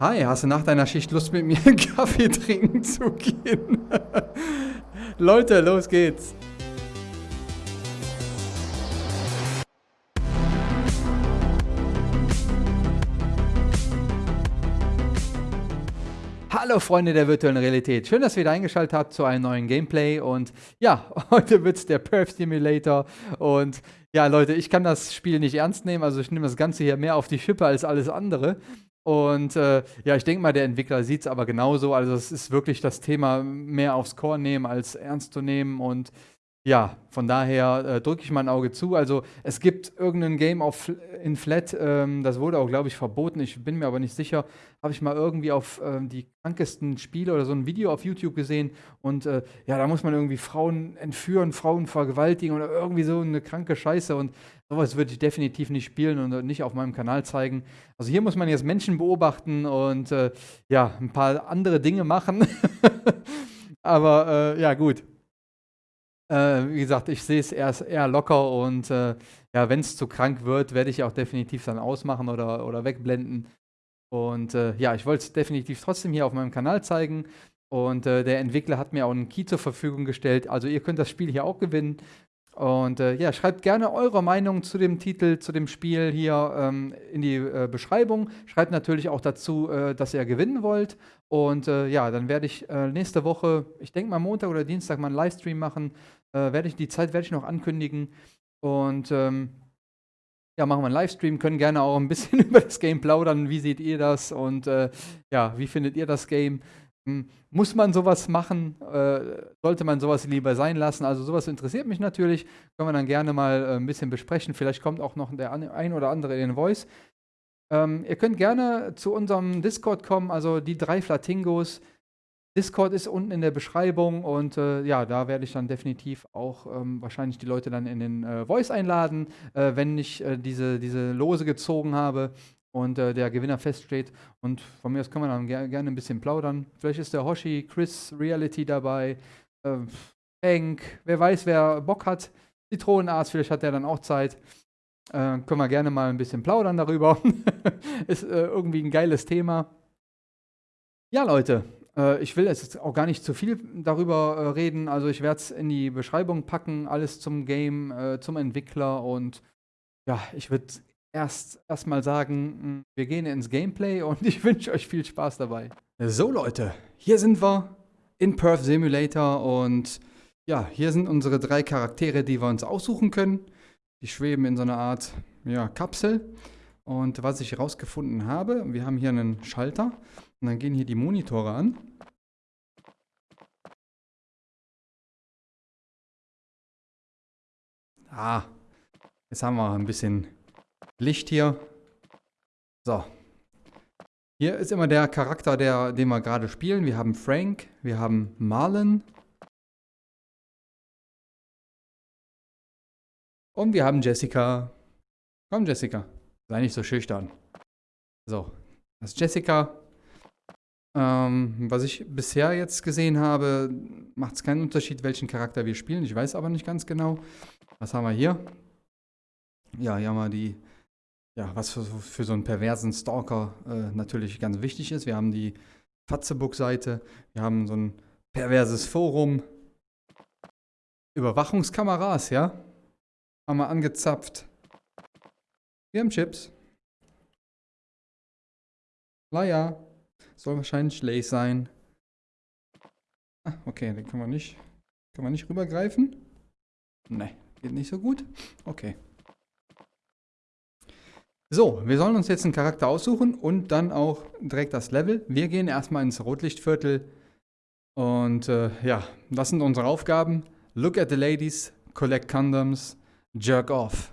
Hi, hast du nach deiner Schicht Lust mit mir einen Kaffee trinken zu gehen? Leute, los geht's. Hallo Freunde der virtuellen Realität. Schön, dass ihr wieder eingeschaltet habt zu einem neuen Gameplay. Und ja, heute wird es der Perf Simulator. Und ja, Leute, ich kann das Spiel nicht ernst nehmen. Also ich nehme das Ganze hier mehr auf die Schippe als alles andere. Und äh, ja, ich denke mal, der Entwickler sieht es aber genauso. Also es ist wirklich das Thema mehr aufs Korn nehmen als ernst zu nehmen. Und ja, von daher äh, drücke ich mal ein Auge zu. Also es gibt irgendein Game auf, in Flat, ähm, das wurde auch, glaube ich, verboten. Ich bin mir aber nicht sicher. Habe ich mal irgendwie auf ähm, die krankesten Spiele oder so ein Video auf YouTube gesehen. Und äh, ja, da muss man irgendwie Frauen entführen, Frauen vergewaltigen oder irgendwie so eine kranke Scheiße. Und sowas würde ich definitiv nicht spielen und nicht auf meinem Kanal zeigen. Also hier muss man jetzt Menschen beobachten und äh, ja, ein paar andere Dinge machen. aber äh, ja, gut. Äh, wie gesagt, ich sehe es eher, eher locker und äh, ja, wenn es zu krank wird, werde ich auch definitiv dann ausmachen oder, oder wegblenden. Und äh, ja, ich wollte es definitiv trotzdem hier auf meinem Kanal zeigen. Und äh, der Entwickler hat mir auch einen Key zur Verfügung gestellt. Also ihr könnt das Spiel hier auch gewinnen. Und äh, ja, schreibt gerne eure Meinung zu dem Titel, zu dem Spiel hier ähm, in die äh, Beschreibung. Schreibt natürlich auch dazu, dass ihr gewinnen wollt. Und ja, dann werde ich nächste Woche, ich denke mal Montag oder Dienstag mal einen Livestream machen. Äh, werde ich, die Zeit werde ich noch ankündigen. Und ähm, ja, machen wir einen Livestream, können gerne auch ein bisschen über das Game plaudern. Wie seht ihr das? Und ja, wie findet ihr das Game? Hm, muss man sowas machen? Äh, sollte man sowas lieber sein lassen? Also sowas interessiert mich natürlich. Können wir dann gerne mal äh, ein bisschen besprechen. Vielleicht kommt auch noch der ein oder andere in den Voice. Ähm, ihr könnt gerne zu unserem Discord kommen, also die drei Flatingos. Discord ist unten in der Beschreibung und äh, ja, da werde ich dann definitiv auch ähm, wahrscheinlich die Leute dann in den äh, Voice einladen, äh, wenn ich äh, diese, diese Lose gezogen habe und äh, der Gewinner feststeht. Und von mir aus kann man dann ger gerne ein bisschen plaudern. Vielleicht ist der Hoshi, Chris, Reality dabei, äh, Hank, wer weiß, wer Bock hat. Zitronenarzt, vielleicht hat der dann auch Zeit. Äh, können wir gerne mal ein bisschen plaudern darüber. ist irgendwie ein geiles Thema. Ja, Leute, äh, ich will jetzt auch gar nicht zu viel darüber äh, reden. Also ich werde es in die Beschreibung packen, alles zum Game, äh, zum Entwickler und ja, ich würde erst erstmal sagen, hm, wir gehen ins Gameplay und ich wünsche euch viel Spaß dabei. So Leute, hier sind wir in Perth Simulator und ja, hier sind unsere drei Charaktere, die wir uns aussuchen können. Die schweben in so einer Art ja, Kapsel. Und was ich herausgefunden habe, wir haben hier einen Schalter und dann gehen hier die Monitore an. Ah, jetzt haben wir ein bisschen Licht hier. So. Hier ist immer der Charakter, der, den wir gerade spielen. Wir haben Frank, wir haben Marlon. Und wir haben Jessica. Komm, Jessica. Sei nicht so schüchtern. So, das ist Jessica. Ähm, was ich bisher jetzt gesehen habe, macht es keinen Unterschied, welchen Charakter wir spielen. Ich weiß aber nicht ganz genau. Was haben wir hier? Ja, hier haben wir die ja, was für, für, so einen perversen Stalker äh, natürlich ganz wichtig ist. Wir haben die Fatzebook-Seite, wir haben so ein perverses Forum, Überwachungskameras, ja, haben wir angezapft. Wir haben Chips. Naja, soll wahrscheinlich Lace sein. Ah, okay, den können wir nicht, können wir nicht rübergreifen. Ne, geht nicht so gut. Okay. So, wir sollen uns jetzt einen Charakter aussuchen und dann auch direkt das Level. Wir gehen erstmal ins Rotlichtviertel und äh, ja, was sind unsere Aufgaben? Look at the ladies, collect condoms, jerk off.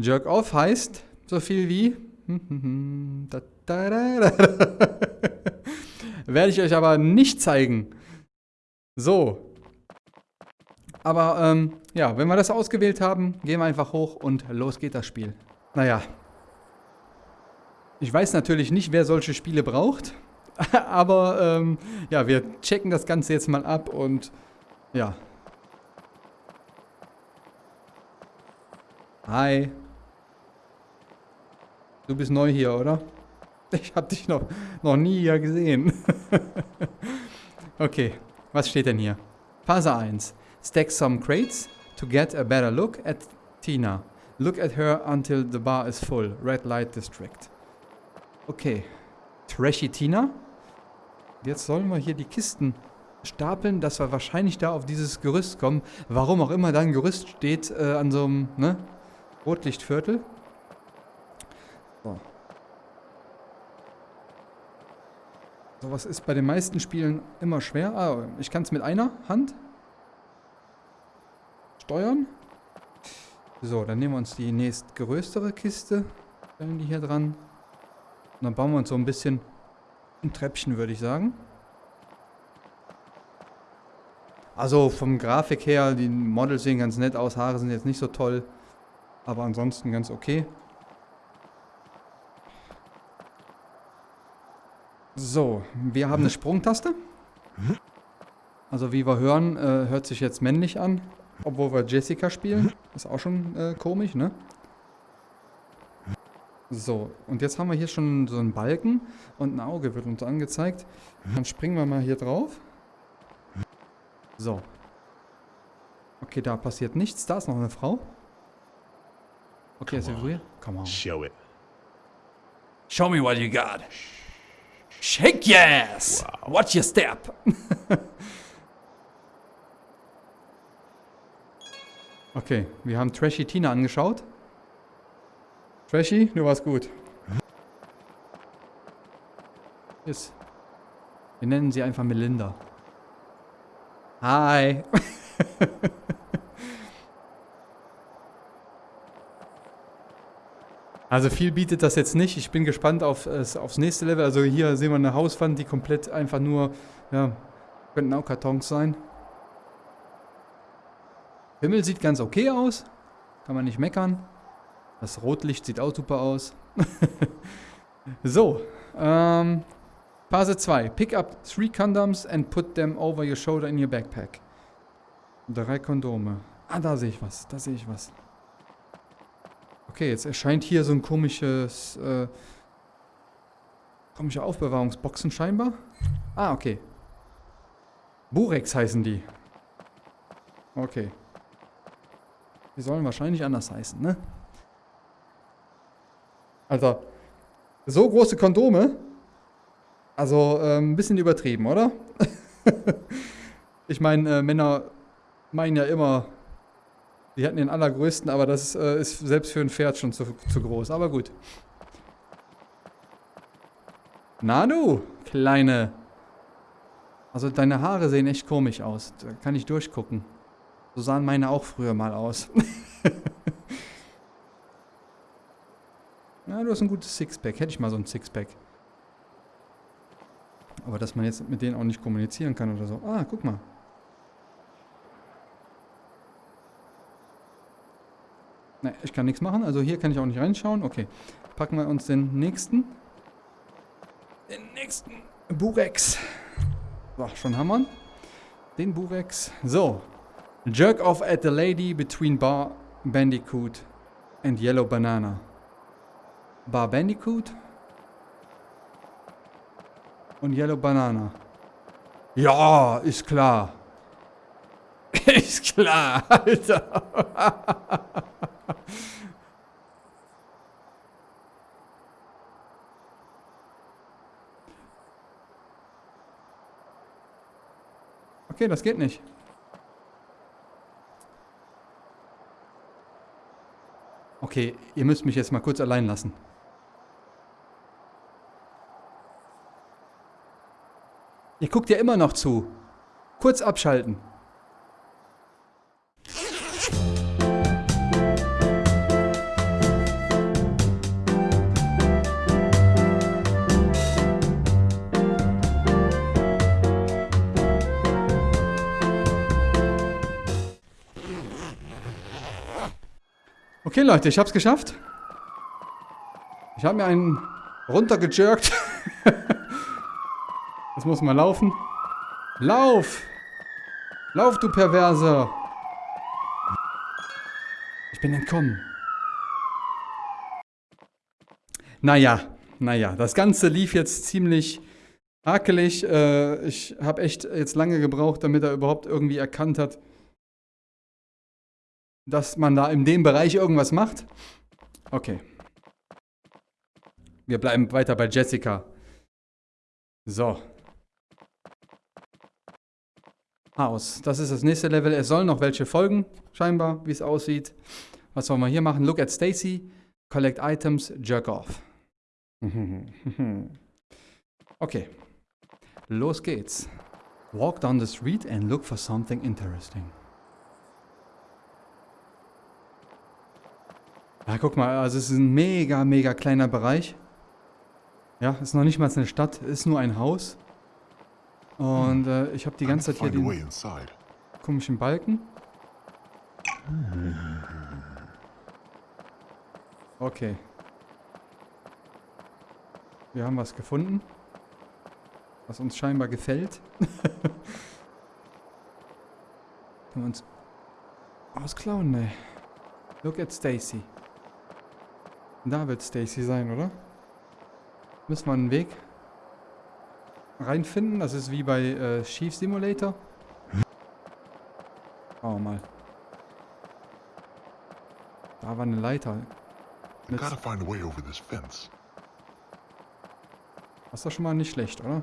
Jerk off heißt so viel wie werde ich euch aber nicht zeigen. So. Aber ähm, ja, wenn wir das ausgewählt haben, gehen wir einfach hoch und los geht das Spiel. Naja. Ich weiß natürlich nicht, wer solche Spiele braucht. Aber ähm, ja, wir checken das Ganze jetzt mal ab und ja. Hi. Du bist neu hier, oder? Ich habe dich noch, noch nie hier gesehen. okay, was steht denn hier? Phase 1. Stack some crates to get a better look at Tina. Look at her until the bar is full. Red Light District. Okay. Trashy Tina. Jetzt sollen wir hier die Kisten stapeln, dass wir wahrscheinlich da auf dieses Gerüst kommen. Warum auch immer da ein Gerüst steht äh, an so einem ne, Rotlichtviertel. So. Sowas ist bei den meisten Spielen immer schwer. Ah, ich kann es mit einer Hand steuern. So, dann nehmen wir uns die nächstgrößere Kiste. Stellen die hier dran. Und dann bauen wir uns so ein bisschen ein Treppchen, würde ich sagen. Also vom Grafik her, die Models sehen ganz nett aus, Haare sind jetzt nicht so toll, aber ansonsten ganz okay. So, wir haben eine Sprungtaste. Also wie wir hören, äh, hört sich jetzt männlich an, obwohl wir Jessica spielen. Ist auch schon äh, komisch, ne? So, und jetzt haben wir hier schon so einen Balken und ein Auge wird uns angezeigt. Dann springen wir mal hier drauf. So. Okay, da passiert nichts. Da ist noch eine Frau. Okay, ist sie früher? Come on. Show it. Show me what you got. Shake yes! Wow. Watch your step. okay, wir haben Trashy Tina angeschaut. Trashy, du warst gut. Ist. Wir nennen sie einfach Melinda. Hi. also viel bietet das jetzt nicht. Ich bin gespannt auf, aufs nächste Level. Also hier sehen wir eine Hauswand, die komplett einfach nur, ja, könnten auch Kartons sein. Himmel sieht ganz okay aus. Kann man nicht meckern. Das Rotlicht sieht auch super aus. so, ähm, Phase 2. Pick up three condoms and put them over your shoulder in your backpack. Drei Kondome. Ah, da sehe ich was. Da sehe ich was. Okay, jetzt erscheint hier so ein komisches, äh, komische Aufbewahrungsboxen scheinbar. Ah, okay. Burex heißen die. Okay. Die sollen wahrscheinlich anders heißen, ne? Also, so große Kondome also ähm, ein bisschen übertrieben, oder? ich meine, äh, Männer meinen ja immer, die hätten den allergrößten, aber das äh, ist selbst für ein Pferd schon zu, zu groß. Aber gut. Na du, Kleine. Also deine Haare sehen echt komisch aus. Da kann ich durchgucken. So sahen meine auch früher mal aus. ja, du hast ein gutes Sixpack. Hätte ich mal so ein Sixpack. Aber dass man jetzt mit denen auch nicht kommunizieren kann oder so. Ah, guck mal. Ne, ich kann nichts machen. Also hier kann ich auch nicht reinschauen. Okay. Packen wir uns den nächsten. Den nächsten Burex. So, schon haben wir Den Burex. So. Jerk off at the lady between Bar Bandicoot and Yellow Banana. Bar Bandicoot? und Yellow Banana. Ja, ist klar. ist klar, Alter. okay, das geht nicht. Okay, ihr müsst mich jetzt mal kurz allein lassen. Ihr guckt ja immer noch zu. Kurz abschalten. Okay, Leute, ich hab's geschafft. Ich habe mir einen runtergejirkt. Jetzt muss man laufen. Lauf! Lauf, du Perverser! Ich bin entkommen. Naja, naja, das Ganze lief jetzt ziemlich hakelig. Äh, ich habe echt jetzt lange gebraucht, damit er überhaupt irgendwie erkannt hat, dass man da in dem Bereich irgendwas macht. Okay. Wir bleiben weiter bei Jessica. So. Haus. Das ist das nächste Level. Es sollen noch welche folgen, scheinbar, wie es aussieht. Was wollen wir hier machen? Look at Stacy. Collect items. Jerk off. okay. Los geht's. Walk down the street and look for something interesting. Ja, guck mal, also es ist ein mega, mega kleiner Bereich. Ja, ist noch nicht mal eine Stadt, ist nur ein Haus. Und äh, ich habe die ganze Zeit hier den komischen Balken. Okay. Wir haben was gefunden. Was uns scheinbar gefällt. Können wir uns ausklauen? Ne. Look at Stacy. Da wird Stacy sein, oder? Müssen wir einen Weg reinfinden. Das ist wie bei äh, Chief Simulator. Schauen wir mal. Da war eine Leiter. Mit das ist doch schon mal nicht schlecht, oder?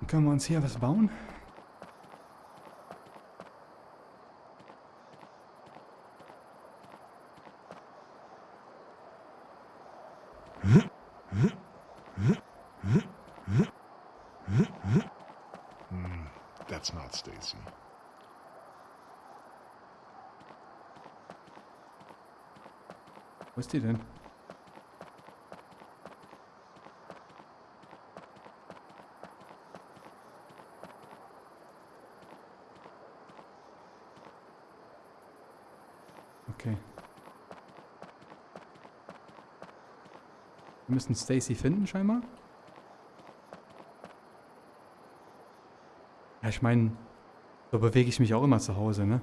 Dann können wir uns hier was bauen? Wo ist die denn? Okay. Wir müssen Stacy finden scheinbar. Ja, ich meine, so bewege ich mich auch immer zu Hause, ne?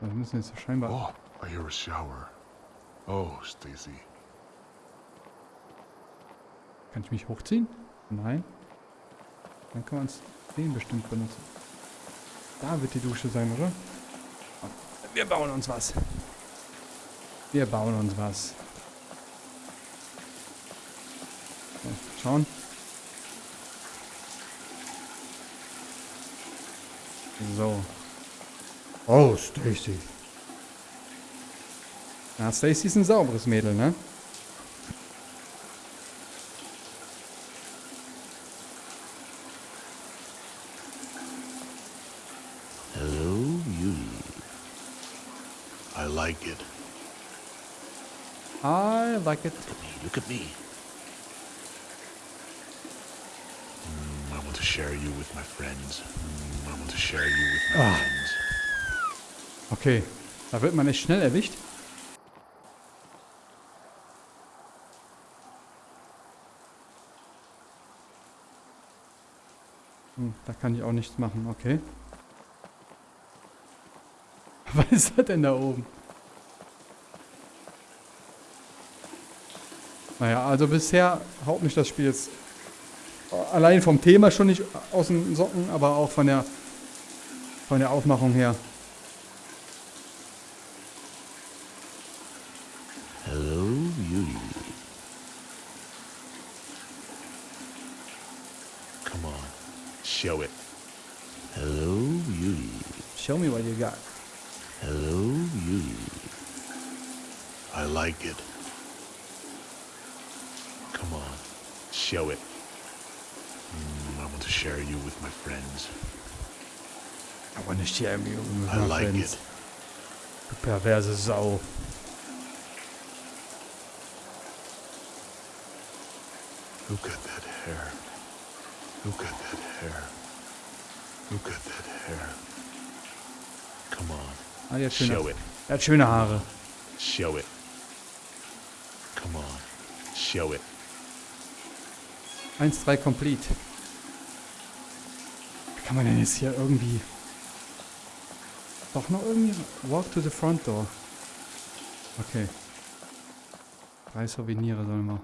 Wir müssen jetzt scheinbar... Oh, I hear a shower. Oh, Stacy. Kann ich mich hochziehen? Nein. Dann kann man es den bestimmt benutzen. Da wird die Dusche sein, oder? Wir bauen uns was. Wir bauen uns was. So, schauen. So. Oh, Stacy. Ja, Stacy ist ein sauberes Mädel, ne? Hello, Yui. I like it. I like it. Look at me, look at me. Mm, I want to share you with my friends. Mm, I want to share you with my ah. friends. Okay, da wird man nicht schnell erwischt. Hm, da kann ich auch nichts machen, okay. Was ist das denn da oben? Naja, also bisher haut mich das Spiel jetzt allein vom Thema schon nicht aus den Socken, aber auch von der, von der Aufmachung her. Show it. Hello, Yui. Show me what you got. Hello, Yui. I like it. Show it. Mm, I want to share you with my friends. I want to share you with I my like friends. it. Du perverse Sau. Look at that hair. Look at that hair. Look at that hair. Come on. Ah, die hat schöne, Show it. Er hat schöne Haare. Show it. Come on. Show it. 1-3 complete. Wie kann man denn jetzt hier irgendwie... Doch noch irgendwie... Walk to the front door. Okay. Drei Souvenirs sollen wir.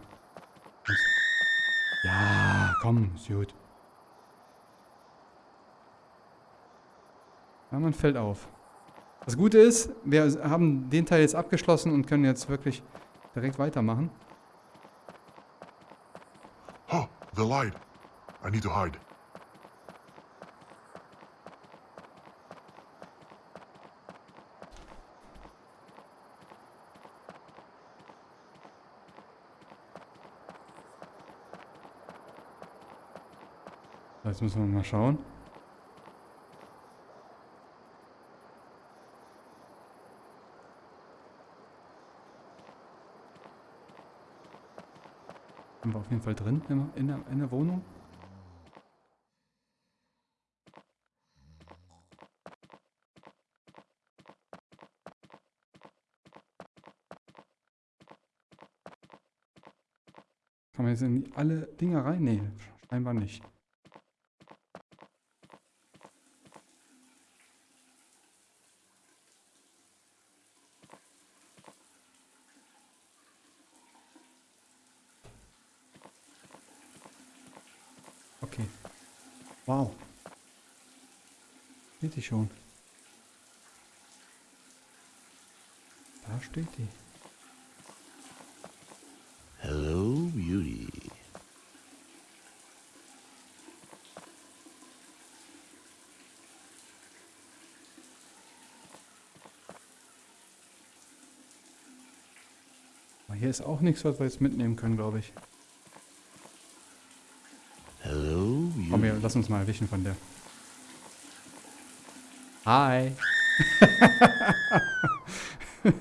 Ja, komm, ist gut. Ja, man fällt auf. Das Gute ist, wir haben den Teil jetzt abgeschlossen und können jetzt wirklich direkt weitermachen. The light. I need to hide. Jetzt müssen wir mal schauen. Auf jeden Fall drin in, der, in der Wohnung. Kann man jetzt in alle Dinger rein? Nee, scheinbar nicht. Okay. Wow. Die schon. Da steht die. Hello, beauty. Aber hier ist auch nichts, was wir jetzt mitnehmen können, glaube ich. Hello, Komm, wir lass uns mal erwischen von der. Hi.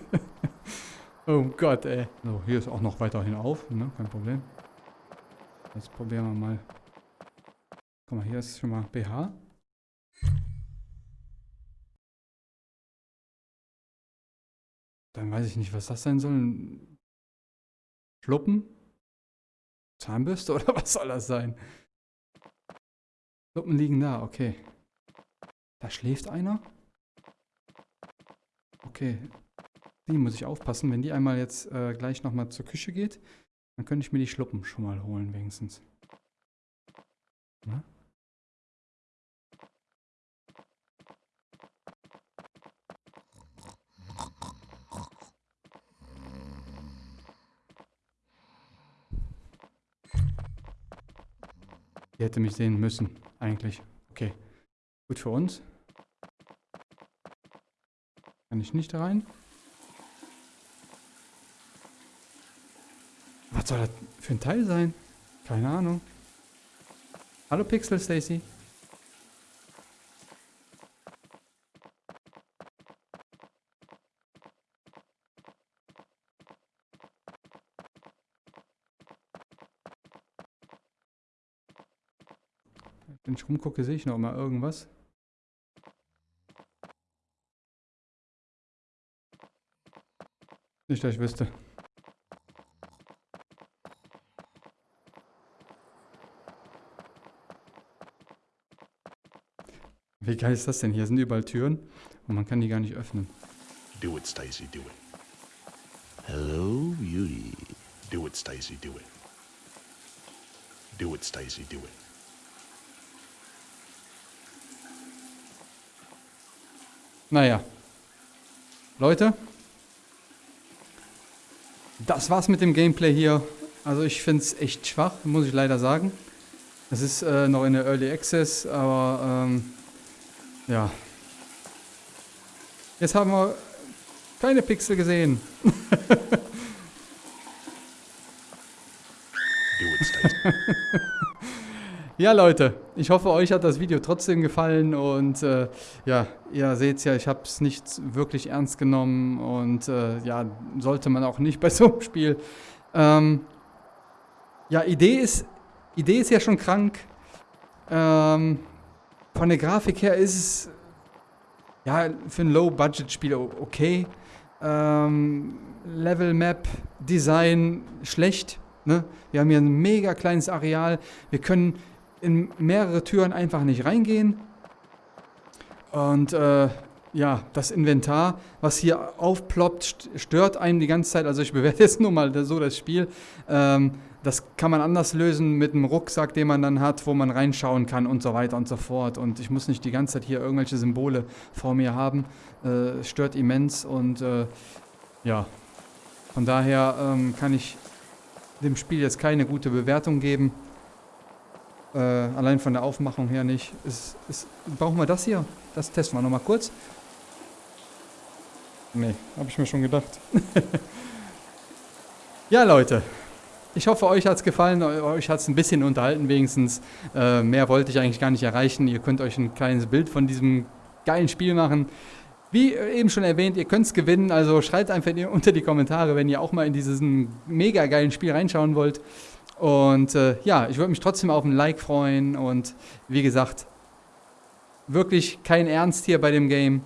oh Gott, ey. So, hier ist auch noch weiterhin auf, ne? Kein Problem. Jetzt probieren wir mal. Guck mal, hier ist schon mal BH. Dann weiß ich nicht, was das sein soll. Schluppen? Zahnbürste oder was soll das sein? Schluppen liegen da, okay. Da schläft einer. Okay. Die muss ich aufpassen. Wenn die einmal jetzt äh, gleich nochmal zur Küche geht, dann könnte ich mir die Schluppen schon mal holen, wenigstens. Na? Die hätte mich sehen müssen, eigentlich. Okay. Gut für uns. Kann ich nicht rein? Was soll das für ein Teil sein? Keine Ahnung. Hallo Pixel Stacy. Wenn rumgucke, sehe ich noch mal irgendwas. Nicht, dass ich wüsste. Wie geil ist das denn? Hier sind überall Türen und man kann die gar nicht öffnen. Do it, Stacy, do it. Hello, beauty. Do it, Stacy, do it. Do it, Stacy, do it. Naja. Leute. Das war's mit dem Gameplay hier. Also ich finde es echt schwach, muss ich leider sagen. Es ist äh, noch in der Early Access, aber ähm, ja. Jetzt haben wir keine Pixel gesehen. Do it. Ja, Leute, ich hoffe, euch hat das Video trotzdem gefallen und äh, ja, ihr seht ja, ich habe es nicht wirklich ernst genommen und äh, ja, sollte man auch nicht bei so einem Spiel. Ähm, ja, Idee ist, Idee ist ja schon krank. Ähm, von der Grafik her ist es ja für ein Low-Budget-Spiel okay. Ähm, Level Map, Design schlecht. Ne? Wir haben hier ein mega kleines Areal. Wir können in mehrere Türen einfach nicht reingehen. Und äh, ja, das Inventar, was hier aufploppt, stört einen die ganze Zeit. Also ich bewerte jetzt nur mal so das Spiel. Ähm, das kann man anders lösen mit einem Rucksack, den man dann hat, wo man reinschauen kann und so weiter und so fort. Und ich muss nicht die ganze Zeit hier irgendwelche Symbole vor mir haben. Äh, stört immens und äh, ja, von daher ähm, kann ich dem Spiel jetzt keine gute Bewertung geben. Äh, allein von der Aufmachung her nicht. Ist, ist, brauchen wir das hier? Das testen wir nochmal kurz. Nee, habe ich mir schon gedacht. ja, Leute. Ich hoffe, euch hat es gefallen, euch hat es ein bisschen unterhalten wenigstens. Äh, mehr wollte ich eigentlich gar nicht erreichen. Ihr könnt euch ein kleines Bild von diesem geilen Spiel machen. Wie eben schon erwähnt, ihr könnt es gewinnen, also schreibt einfach unter die Kommentare, wenn ihr auch mal in dieses mega geilen Spiel reinschauen wollt. Und äh, ja, ich würde mich trotzdem auf ein Like freuen und wie gesagt, wirklich kein Ernst hier bei dem Game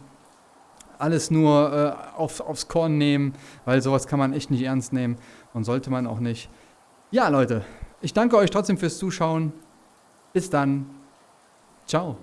alles nur äh, auf, aufs Korn nehmen, weil sowas kann man echt nicht ernst nehmen und sollte man auch nicht. Ja, Leute, ich danke euch trotzdem fürs Zuschauen. Bis dann. Ciao.